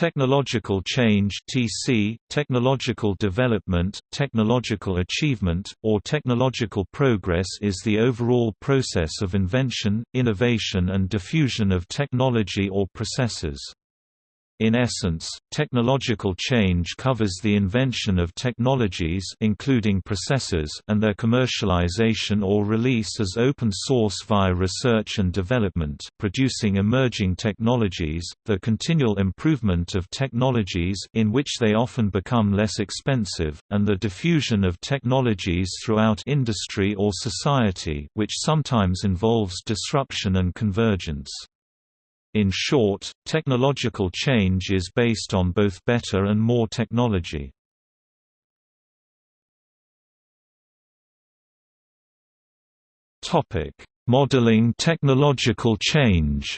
Technological change (TC), technological development, technological achievement, or technological progress is the overall process of invention, innovation and diffusion of technology or processes. In essence, technological change covers the invention of technologies including processes and their commercialization or release as open source via research and development, producing emerging technologies, the continual improvement of technologies in which they often become less expensive, and the diffusion of technologies throughout industry or society, which sometimes involves disruption and convergence. In short, technological change is based on both better and more technology. Modeling technological change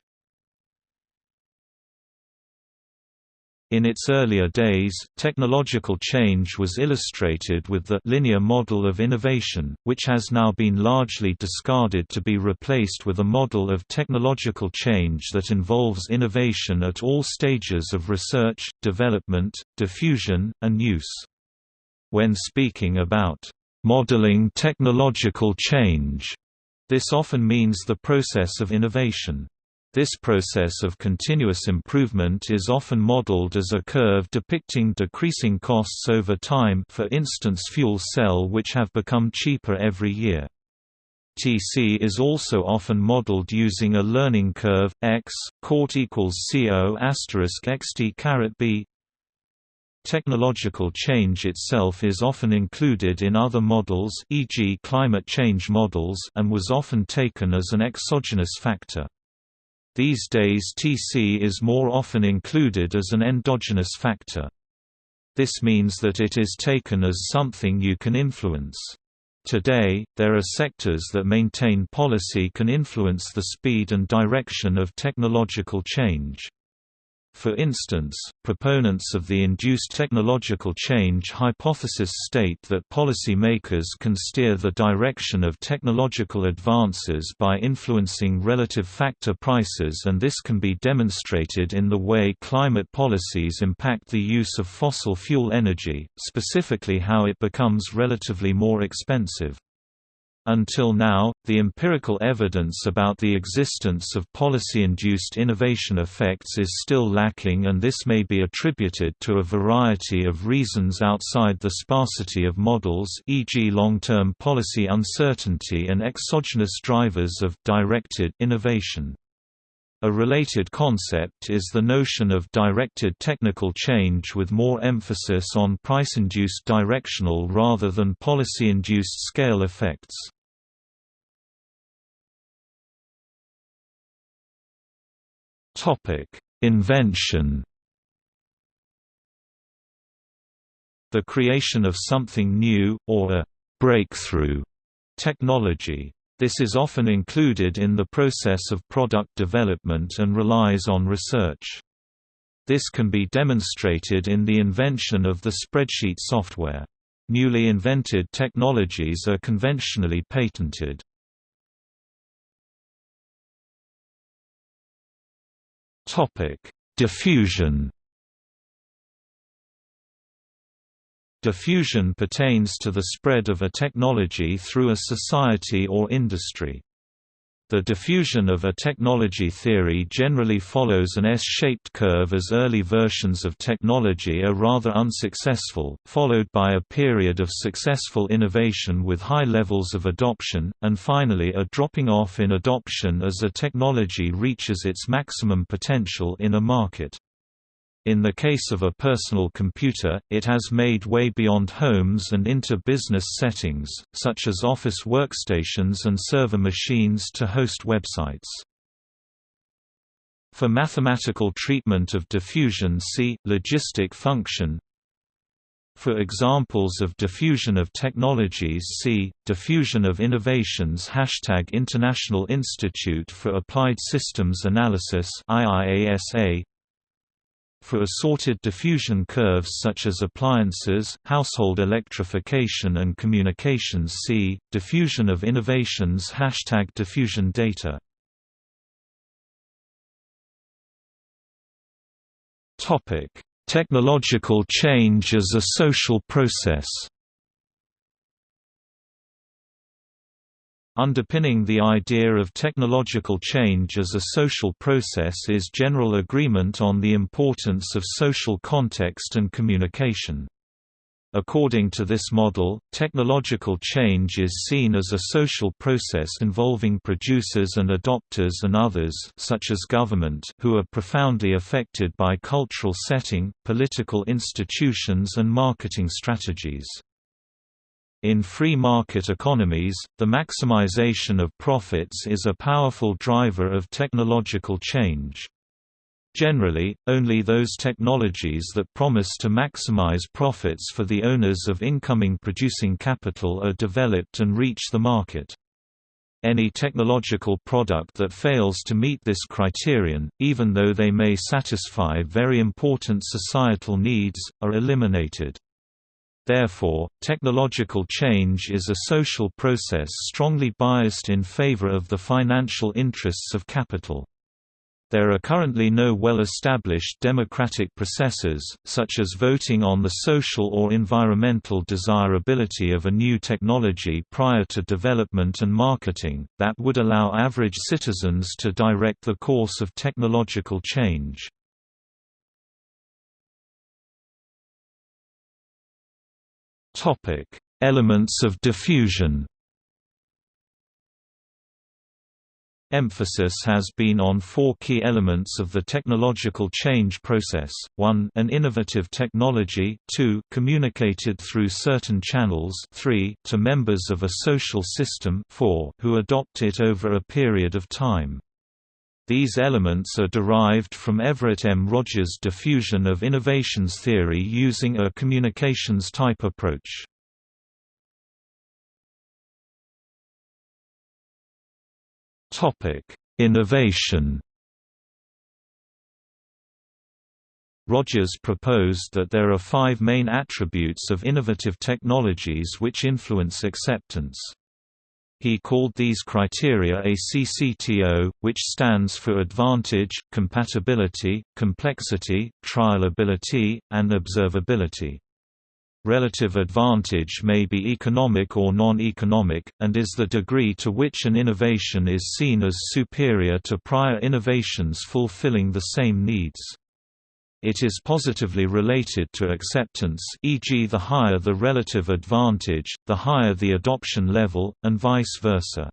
In its earlier days, technological change was illustrated with the linear model of innovation, which has now been largely discarded to be replaced with a model of technological change that involves innovation at all stages of research, development, diffusion, and use. When speaking about modeling technological change, this often means the process of innovation. This process of continuous improvement is often modeled as a curve depicting decreasing costs over time for instance fuel cell which have become cheaper every year. TC is also often modeled using a learning curve x cort equals co asterisk xt caret b. Technological change itself is often included in other models, e.g., climate change models, and was often taken as an exogenous factor. These days Tc is more often included as an endogenous factor. This means that it is taken as something you can influence. Today, there are sectors that maintain policy can influence the speed and direction of technological change. For instance, proponents of the induced technological change hypothesis state that policy makers can steer the direction of technological advances by influencing relative factor prices and this can be demonstrated in the way climate policies impact the use of fossil fuel energy, specifically how it becomes relatively more expensive. Until now, the empirical evidence about the existence of policy-induced innovation effects is still lacking and this may be attributed to a variety of reasons outside the sparsity of models e.g. long-term policy uncertainty and exogenous drivers of directed innovation. A related concept is the notion of directed technical change with more emphasis on price-induced directional rather than policy-induced scale effects. Invention The creation of something new, or a «breakthrough» technology this is often included in the process of product development and relies on research. This can be demonstrated in the invention of the spreadsheet software. Newly invented technologies are conventionally patented. Diffusion Diffusion pertains to the spread of a technology through a society or industry. The diffusion of a technology theory generally follows an S-shaped curve as early versions of technology are rather unsuccessful, followed by a period of successful innovation with high levels of adoption, and finally a dropping off in adoption as a technology reaches its maximum potential in a market. In the case of a personal computer, it has made way beyond homes and into business settings, such as office workstations and server machines to host websites. For mathematical treatment of diffusion see, logistic function For examples of diffusion of technologies see, diffusion of innovations Hashtag International Institute for Applied Systems Analysis IIASA for assorted diffusion curves such as appliances, household electrification and communications see, diffusion of innovations Hashtag diffusion data Technological change as a social process. Underpinning the idea of technological change as a social process is general agreement on the importance of social context and communication. According to this model, technological change is seen as a social process involving producers and adopters and others such as government who are profoundly affected by cultural setting, political institutions and marketing strategies. In free market economies, the maximization of profits is a powerful driver of technological change. Generally, only those technologies that promise to maximize profits for the owners of incoming producing capital are developed and reach the market. Any technological product that fails to meet this criterion, even though they may satisfy very important societal needs, are eliminated. Therefore, technological change is a social process strongly biased in favor of the financial interests of capital. There are currently no well-established democratic processes, such as voting on the social or environmental desirability of a new technology prior to development and marketing, that would allow average citizens to direct the course of technological change. Elements of diffusion Emphasis has been on four key elements of the technological change process, 1 an innovative technology 2 communicated through certain channels 3 to members of a social system 4 who adopt it over a period of time. These elements are derived from Everett M. Rogers' diffusion of innovations theory using a communications type approach. Innovation. Rogers proposed that there are five main attributes of innovative technologies which influence acceptance. He called these criteria ACCTO, which stands for advantage, compatibility, complexity, trialability, and observability. Relative advantage may be economic or non-economic, and is the degree to which an innovation is seen as superior to prior innovations fulfilling the same needs. It is positively related to acceptance e.g. the higher the relative advantage, the higher the adoption level, and vice versa.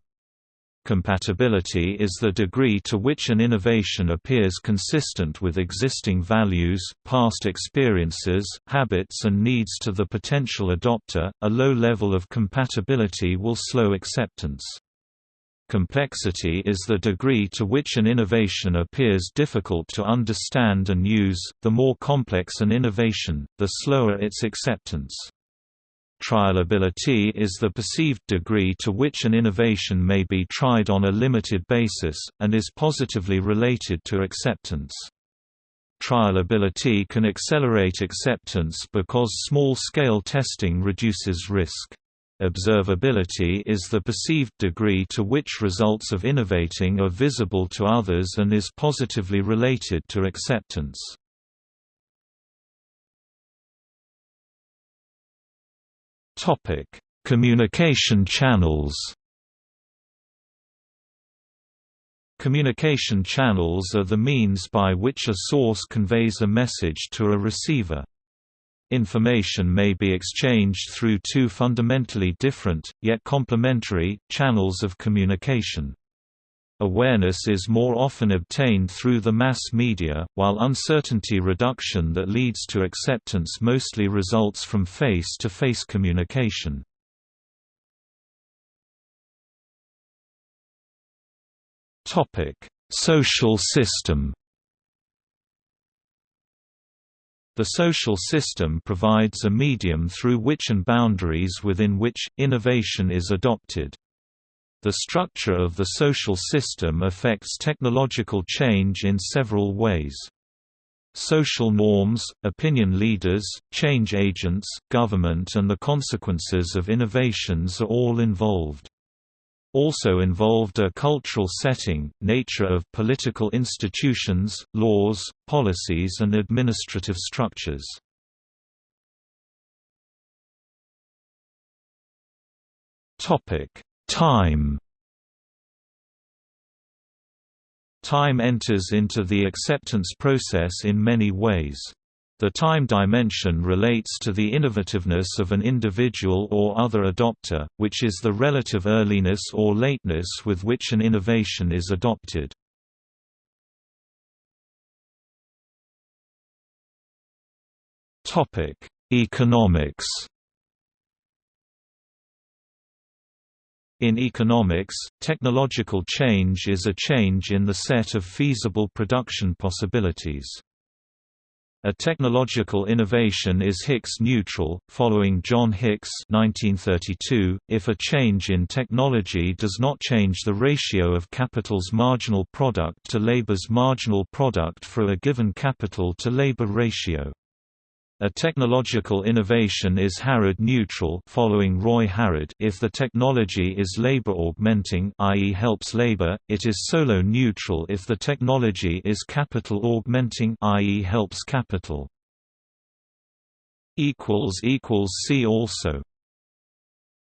Compatibility is the degree to which an innovation appears consistent with existing values, past experiences, habits and needs to the potential adopter. A low level of compatibility will slow acceptance. Complexity is the degree to which an innovation appears difficult to understand and use. The more complex an innovation, the slower its acceptance. Trialability is the perceived degree to which an innovation may be tried on a limited basis, and is positively related to acceptance. Trialability can accelerate acceptance because small-scale testing reduces risk. Observability is the perceived degree to which results of innovating are visible to others and is positively related to acceptance. Topic: Communication channels. Communication channels are the means by which a source conveys a message to a receiver. Information may be exchanged through two fundamentally different, yet complementary, channels of communication. Awareness is more often obtained through the mass media, while uncertainty reduction that leads to acceptance mostly results from face-to-face -face communication. Social system The social system provides a medium through which and boundaries within which, innovation is adopted. The structure of the social system affects technological change in several ways. Social norms, opinion leaders, change agents, government and the consequences of innovations are all involved. Also involved a cultural setting, nature of political institutions, laws, policies and administrative structures. Time Time enters into the acceptance process in many ways. The time dimension relates to the innovativeness of an individual or other adopter, which is the relative earliness or lateness with which an innovation is adopted. Economics In economics, technological change is a change in the set of feasible production possibilities. A technological innovation is Hicks neutral, following John Hicks 1932, if a change in technology does not change the ratio of capital's marginal product to labor's marginal product for a given capital to labor ratio. A technological innovation is Harrod neutral following Roy Harrod if the technology is labor augmenting i.e. helps labor, it is Solow neutral if the technology is capital augmenting i.e. helps capital. See also